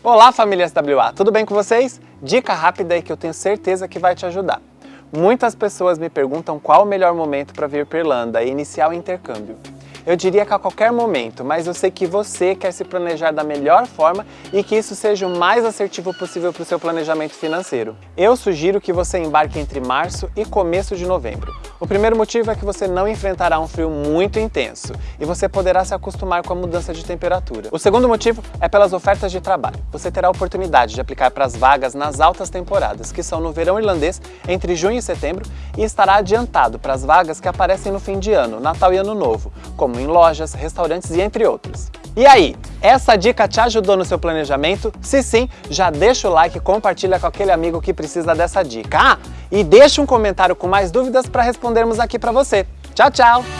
Olá família SWA, tudo bem com vocês? Dica rápida aí que eu tenho certeza que vai te ajudar. Muitas pessoas me perguntam qual o melhor momento para vir para Irlanda e iniciar o intercâmbio. Eu diria que a qualquer momento, mas eu sei que você quer se planejar da melhor forma e que isso seja o mais assertivo possível para o seu planejamento financeiro. Eu sugiro que você embarque entre março e começo de novembro. O primeiro motivo é que você não enfrentará um frio muito intenso e você poderá se acostumar com a mudança de temperatura. O segundo motivo é pelas ofertas de trabalho. Você terá a oportunidade de aplicar para as vagas nas altas temporadas, que são no verão irlandês, entre junho e setembro, e estará adiantado para as vagas que aparecem no fim de ano, Natal e Ano Novo, como em lojas, restaurantes e entre outros. E aí, essa dica te ajudou no seu planejamento? Se sim, já deixa o like e compartilha com aquele amigo que precisa dessa dica. Ah, e deixa um comentário com mais dúvidas para respondermos aqui para você. Tchau, tchau!